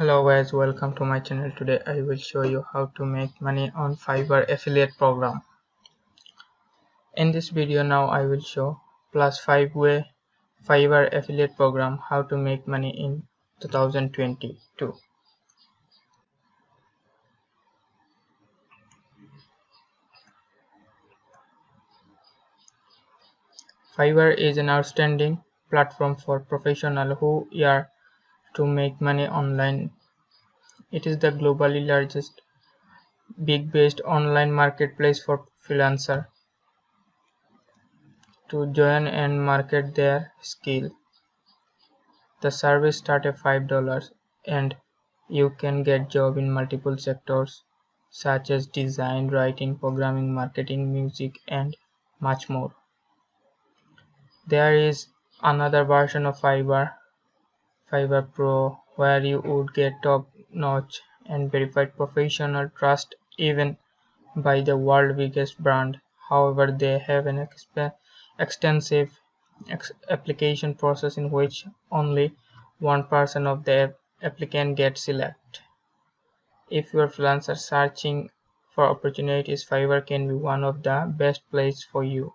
hello guys welcome to my channel. Today i will show you how to make money on fiverr affiliate program. In this video now i will show plus five way fiverr affiliate program how to make money in 2022 fiverr is an outstanding platform for professionals who are to make money online. It is the globally largest big-based online marketplace for freelancer to join and market their skill. The service starts at $5 and you can get job in multiple sectors such as design, writing, programming, marketing, music and much more. There is another version of Fiverr Fiverr Pro where you would get top-notch and verified professional trust even by the world's biggest brand. However, they have an extensive ex application process in which only one person of the applicant gets selected. If you are freelancer searching for opportunities, Fiverr can be one of the best places for you,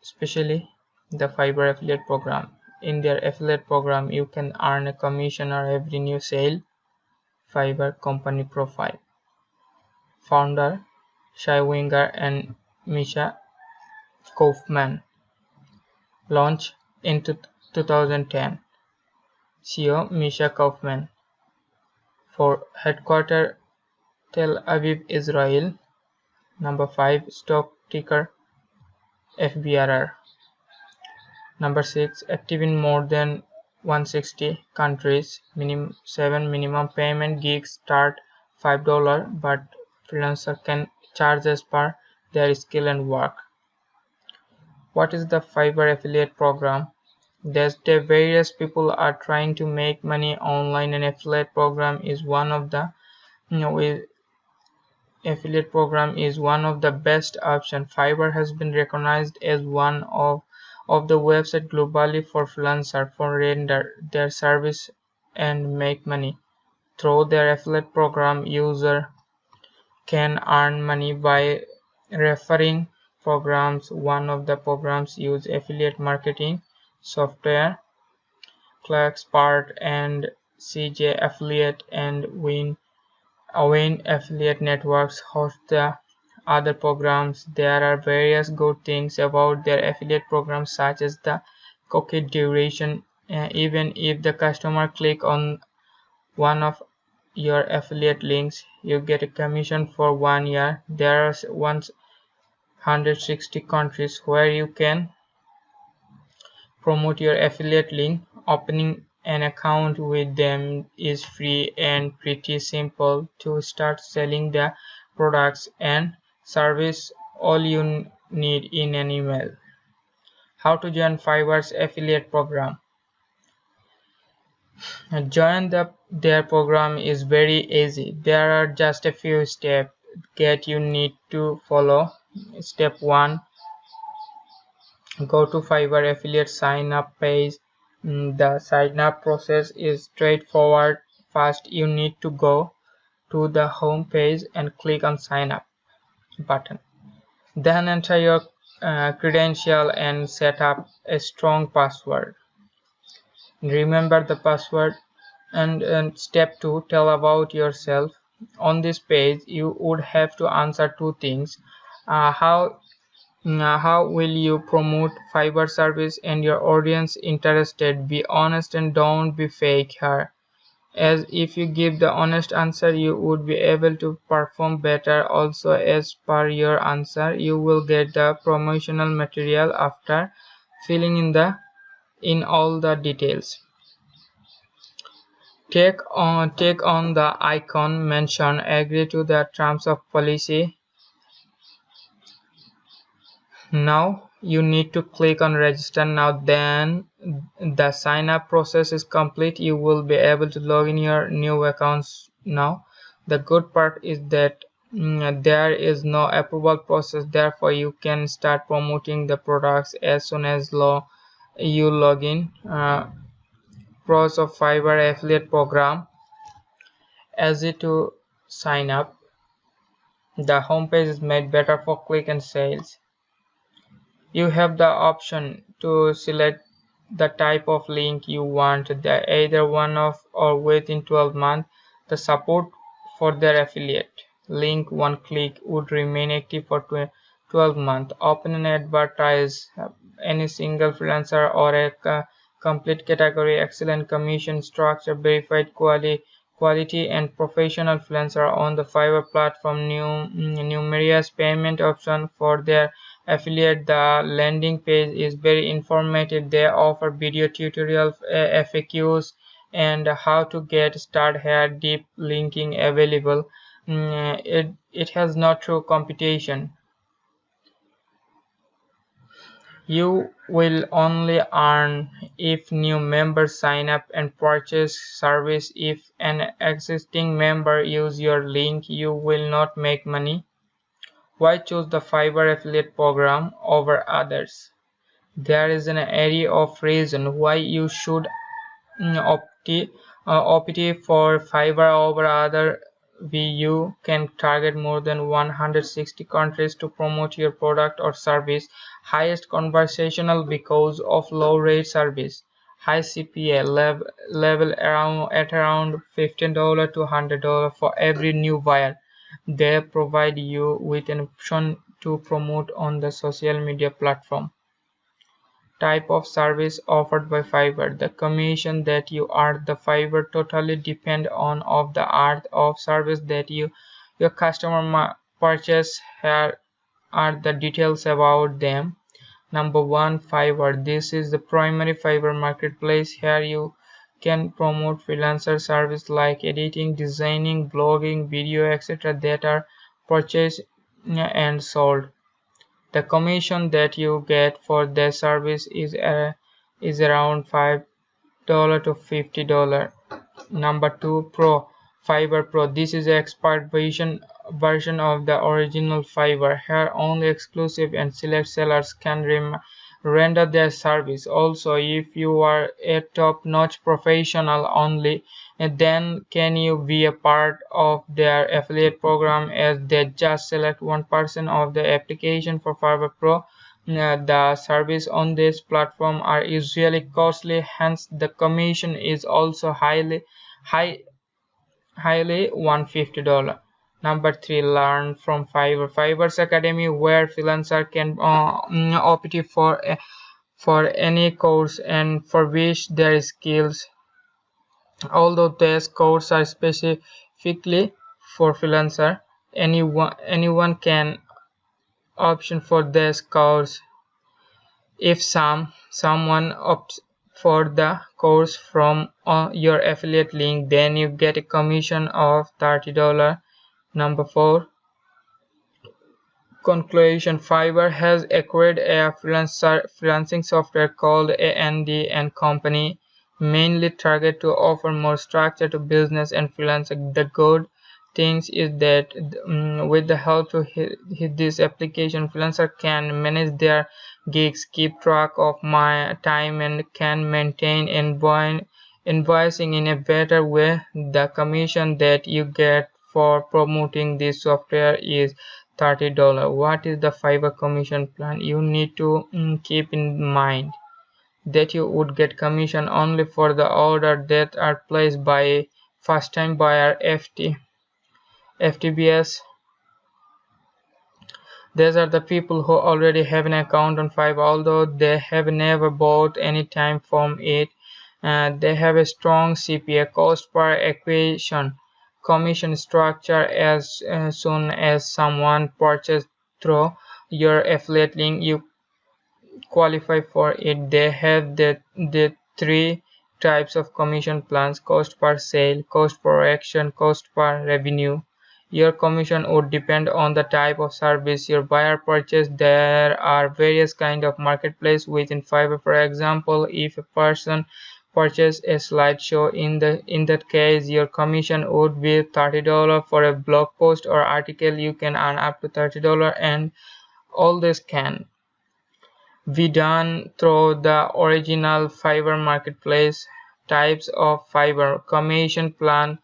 especially the Fiverr affiliate program in their affiliate program you can earn a commission on every new sale fiverr company profile. Founder shai winger and misha kaufman. Launched in 2010 ceo misha kaufman. For headquarter tel aviv israel. Number 5 stock ticker FVRR Number 6. Active in more than 160 countries. Minim 7. Minimum payment gigs start $5 but freelancer can charge as per their skill and work. What is the Fiverr affiliate program? There's the various people are trying to make money online and affiliate program is one of the you know, affiliate program is one of the best option. Fiverr has been recognized as one of of the website globally for freelancers for render their service and make money. Through their affiliate program, user can earn money by referring programs. One of the programs use affiliate marketing software, ClickSmart and CJ Affiliate and Win Win Affiliate Networks host the other programs. There are various good things about their affiliate programs such as the cookie duration. Uh, even if the customer click on one of your affiliate links you get a commission for one year. There are 160 countries where you can promote your affiliate link. Opening an account with them is free and pretty simple to start selling the products and service all you need in an email. How to join Fiverr's affiliate program. Join the, their program is very easy. There are just a few steps that you need to follow. Step 1 Go to Fiverr affiliate sign up page. Mm, the sign up process is straightforward. First, you need to go to the home page and click on sign up button. Then enter your uh, credential and set up a strong password. Remember the password and, and step 2 tell about yourself. On this page you would have to answer two things. Uh, how uh, how will you promote fiverr service and your audience interested? Be honest and don't be fake here as if you give the honest answer you would be able to perform better also. As per your answer you will get the promotional material after filling in the in all the details. Take on take on the icon mentioned agree to the terms of policy. Now you need to click on register. Now then the sign up process is complete you will be able to log in your new accounts now the good part is that mm, there is no approval process therefore you can start promoting the products as soon as law you log in uh, pros of fiverr affiliate program easy to sign up. The homepage is made better for click and sales. You have the option to select the type of link you want, the either one of or within 12 months. The support for their affiliate link one click would remain active for 12 months. Open and advertise uh, any single freelancer or a complete category, excellent commission structure, verified quality quality and professional freelancer on the Fiverr platform new numerous payment option for their affiliate the landing page is very informative they offer video tutorials faqs and how to get started here deep linking available mm, it it has no true competition you will only earn if new members sign up and purchase service. If an existing member use your link, you will not make money. Why choose the Fiverr affiliate program over others? There is an array of reasons why you should mm, opt, uh, opt for Fiverr over other you can target more than 160 countries to promote your product or service. Highest conversational because of low rate service. High CPA level, level around at around $15 to $100 for every new buyer. They provide you with an option to promote on the social media platform type of service offered by Fiverr. The commission that you earn the Fiverr totally depend on of the art of service that you your customer purchase. Here are the details about them. Number one, Fiverr. This is the primary Fiverr marketplace. Here you can promote freelancer service like editing, designing, blogging, video, etc. that are purchased and sold the commission that you get for the service is uh, is around five dollar to fifty dollar number two pro Fiverr pro this is the expert version version of the original Fiverr. here only exclusive and select sellers can render their service. Also if you are a top-notch professional only then can you be a part of their affiliate program as they just select one person of the application for Fiverr Pro? Uh, the service on this platform are usually costly hence the commission is also highly high highly 150 dollar number three learn from fiverr fiverr's academy where freelancer can uh, mm, opt for for any course and for which their skills Although these courses are specifically for freelancer, anyone anyone can option for these codes. If some someone opts for the course from uh, your affiliate link, then you get a commission of $30. Number four, conclusion Fiverr has acquired a freelancing software called A&D and Company mainly target to offer more structure to business and freelancing. The good things is that um, with the help hit this application, freelancer can manage their gigs, keep track of my time, and can maintain invoicing in a better way. The commission that you get for promoting this software is $30. What is the Fiverr commission plan? You need to um, keep in mind that you would get commission only for the order that are placed by first-time buyer FT FTBS these are the people who already have an account on Fiverr although they have never bought any time from it uh, they have a strong CPA cost per acquisition commission structure as uh, soon as someone purchases through your affiliate link you qualify for it. They have the the three types of commission plans cost per sale cost per action cost per revenue. Your commission would depend on the type of service your buyer purchased there are various kind of marketplace within fiverr. For example if a person purchase a slideshow. In the in that case your commission would be $30 for a blog post or article. You can earn up to $30 and all this can be done through the original Fiverr marketplace. Types of Fiverr. Commission plan.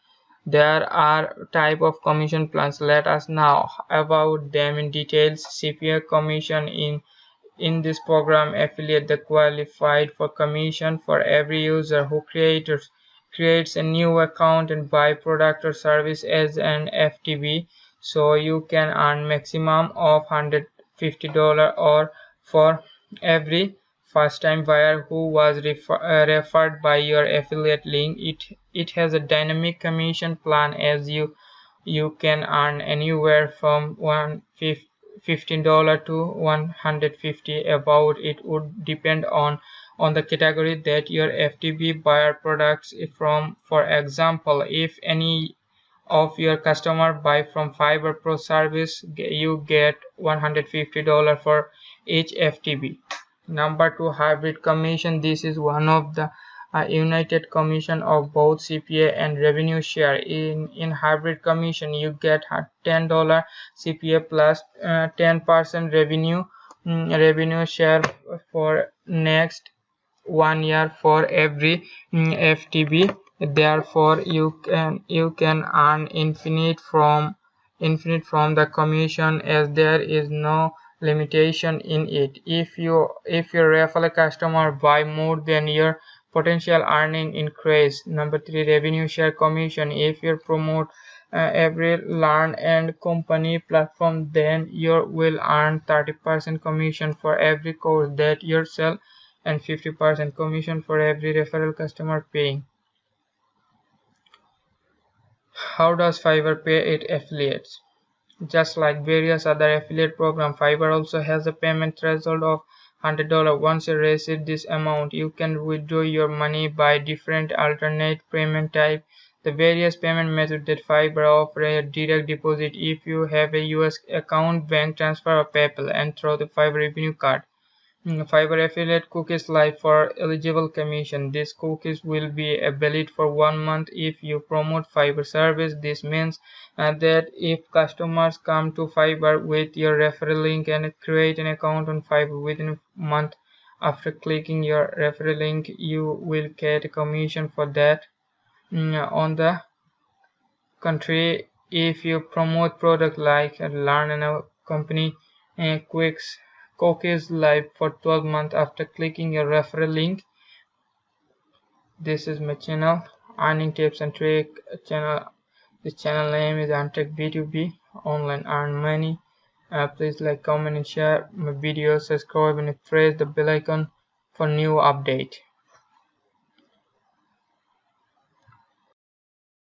There are type of commission plans. Let us now about them in details. Cpa commission in in this program, affiliate the qualified for commission for every user who creators, creates a new account and buy product or service as an FTB. So you can earn maximum of $150 or for every first time buyer who was refer, uh, referred by your affiliate link it it has a dynamic commission plan as you you can earn anywhere from 150 $15 to 150 about it would depend on on the category that your FTB buyer products from. For example if any of your customer buy from fiverr pro service you get $150 for each FTB number two hybrid commission. This is one of the uh, united commission of both CPA and revenue share. In in hybrid commission, you get ten dollar CPA plus uh, ten percent revenue um, revenue share for next one year for every um, mm, FTB. Therefore, you can you can earn infinite from infinite from the commission as there is no limitation in it if you if your referral customer buy more than your potential earning increase. Number three revenue share commission. If you promote uh, every learn and company platform then you will earn 30% commission for every course that you sell and 50% commission for every referral customer paying. How does fiverr pay its affiliates? Just like various other affiliate programs, Fiverr also has a payment threshold of $100. Once you receive this amount, you can withdraw your money by different alternate payment type. The various payment methods that Fiverr offer a direct deposit if you have a US account, bank transfer, or PayPal, and through the Fiverr revenue card. Fiverr affiliate cookies live for eligible commission. These cookies will be valid for one month if you promote Fiverr service. This means uh, that if customers come to Fiverr with your referral link and create an account on Fiverr within a month after clicking your referral link, you will get a commission for that. Mm, on the contrary, if you promote product like Learn and a company uh, Quicks Cookies live for 12 months after clicking your referral link. This is my channel, earning tips and trick channel. The channel name is Antech B2B Online Earn Money. Uh, please like, comment, and share my videos. Subscribe and press the bell icon for new update.